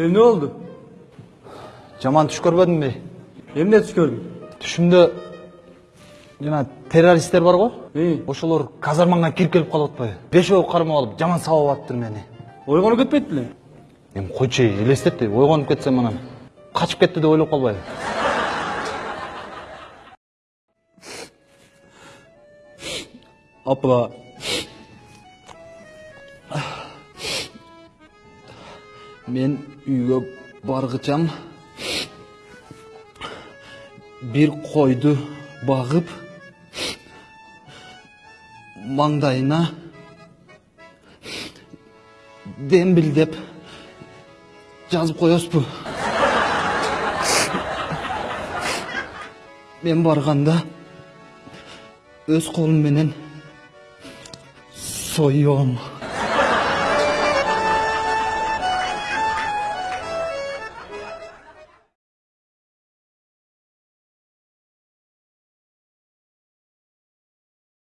эмне болду жаман түш көрбөдүңбү эмне түш көрдүң түшүмдө жана террористтер бар го ошолор казармаңа кирип келип калып атпайбы бешөө кармап алып жаман сабап атыптыр мени ойгонуп кетпейт белең эми койчу эй элестетти ойгонуп кетсем анан качып кетти деп ойлоп калбайбы апа мен үйгө баргычам бир койду багып маңдайына дембилдеп жазып коесузбу мен барганда өз колум менен соем